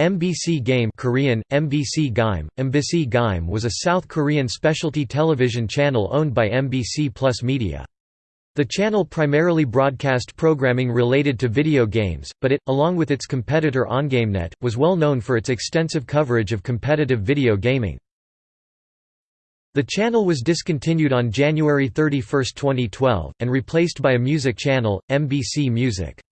MBC Game Korean, MBC Gaim, MBC Gaim was a South Korean specialty television channel owned by MBC Plus Media. The channel primarily broadcast programming related to video games, but it, along with its competitor OnGameNet, was well known for its extensive coverage of competitive video gaming. The channel was discontinued on January 31, 2012, and replaced by a music channel, MBC Music.